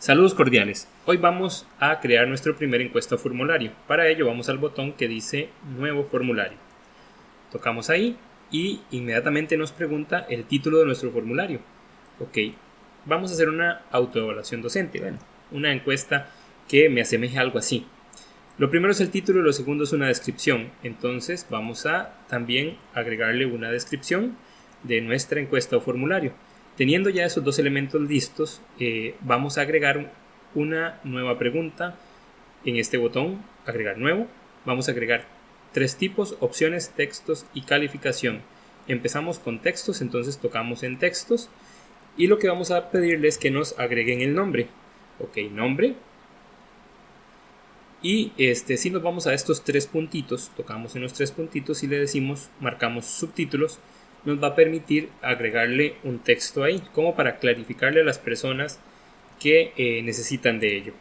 Saludos cordiales. Hoy vamos a crear nuestro primer encuesta formulario. Para ello vamos al botón que dice Nuevo formulario. Tocamos ahí y inmediatamente nos pregunta el título de nuestro formulario. Ok, vamos a hacer una autoevaluación docente. Bueno, una encuesta que me asemeje a algo así. Lo primero es el título y lo segundo es una descripción. Entonces vamos a también agregarle una descripción de nuestra encuesta o formulario. Teniendo ya esos dos elementos listos, eh, vamos a agregar una nueva pregunta en este botón, agregar nuevo. Vamos a agregar tres tipos, opciones, textos y calificación. Empezamos con textos, entonces tocamos en textos y lo que vamos a pedirle es que nos agreguen el nombre. Ok, nombre. Y este, si nos vamos a estos tres puntitos, tocamos en los tres puntitos y le decimos, marcamos subtítulos, nos va a permitir agregarle un texto ahí, como para clarificarle a las personas que eh, necesitan de ello.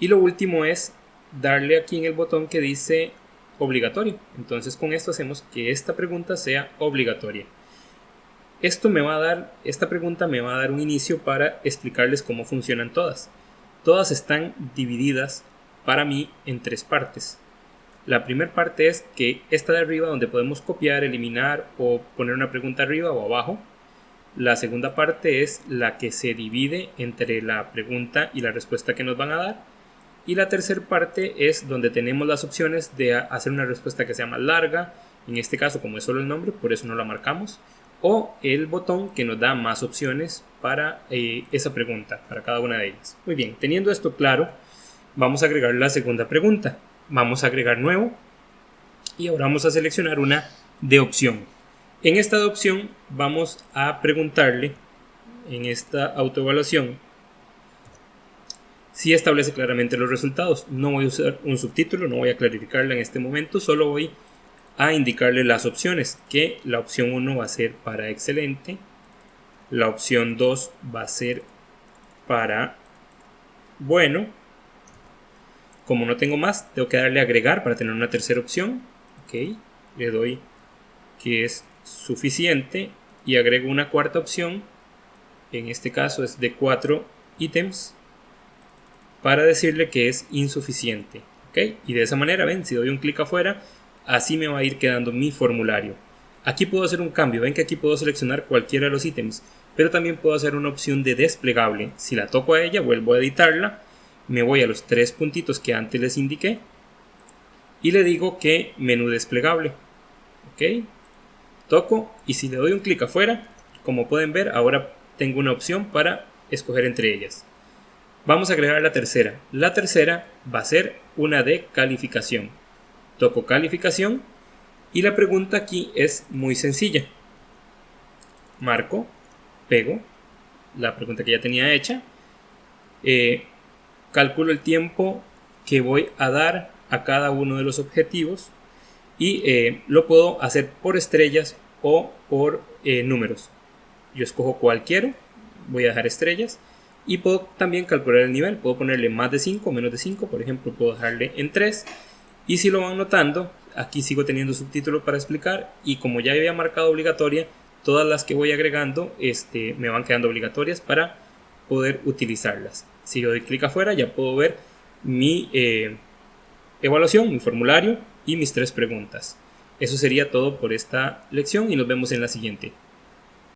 Y lo último es darle aquí en el botón que dice obligatorio. Entonces con esto hacemos que esta pregunta sea obligatoria. Esto me va a dar, esta pregunta me va a dar un inicio para explicarles cómo funcionan todas. Todas están divididas para mí en tres partes. La primera parte es que esta de arriba donde podemos copiar, eliminar o poner una pregunta arriba o abajo. La segunda parte es la que se divide entre la pregunta y la respuesta que nos van a dar. Y la tercera parte es donde tenemos las opciones de hacer una respuesta que sea más larga. En este caso, como es solo el nombre, por eso no la marcamos. O el botón que nos da más opciones para eh, esa pregunta, para cada una de ellas. Muy bien, teniendo esto claro, vamos a agregar la segunda pregunta vamos a agregar nuevo y ahora vamos a seleccionar una de opción. En esta de opción vamos a preguntarle en esta autoevaluación si establece claramente los resultados. No voy a usar un subtítulo, no voy a clarificarla en este momento, solo voy a indicarle las opciones, que la opción 1 va a ser para excelente, la opción 2 va a ser para bueno, como no tengo más, tengo que darle agregar para tener una tercera opción. Ok, le doy que es suficiente y agrego una cuarta opción. En este caso es de cuatro ítems para decirle que es insuficiente. Ok, y de esa manera, ven, si doy un clic afuera, así me va a ir quedando mi formulario. Aquí puedo hacer un cambio, ven que aquí puedo seleccionar cualquiera de los ítems, pero también puedo hacer una opción de desplegable. Si la toco a ella, vuelvo a editarla me voy a los tres puntitos que antes les indiqué y le digo que menú desplegable. Ok, toco y si le doy un clic afuera, como pueden ver, ahora tengo una opción para escoger entre ellas. Vamos a agregar la tercera. La tercera va a ser una de calificación. Toco calificación y la pregunta aquí es muy sencilla. Marco, pego la pregunta que ya tenía hecha. Eh, calculo el tiempo que voy a dar a cada uno de los objetivos y eh, lo puedo hacer por estrellas o por eh, números. Yo escojo cualquiera, voy a dejar estrellas y puedo también calcular el nivel, puedo ponerle más de 5 o menos de 5, por ejemplo puedo dejarle en 3 y si lo van notando, aquí sigo teniendo subtítulos para explicar y como ya había marcado obligatoria, todas las que voy agregando este, me van quedando obligatorias para poder utilizarlas. Si yo doy clic afuera ya puedo ver mi eh, evaluación, mi formulario y mis tres preguntas. Eso sería todo por esta lección y nos vemos en la siguiente.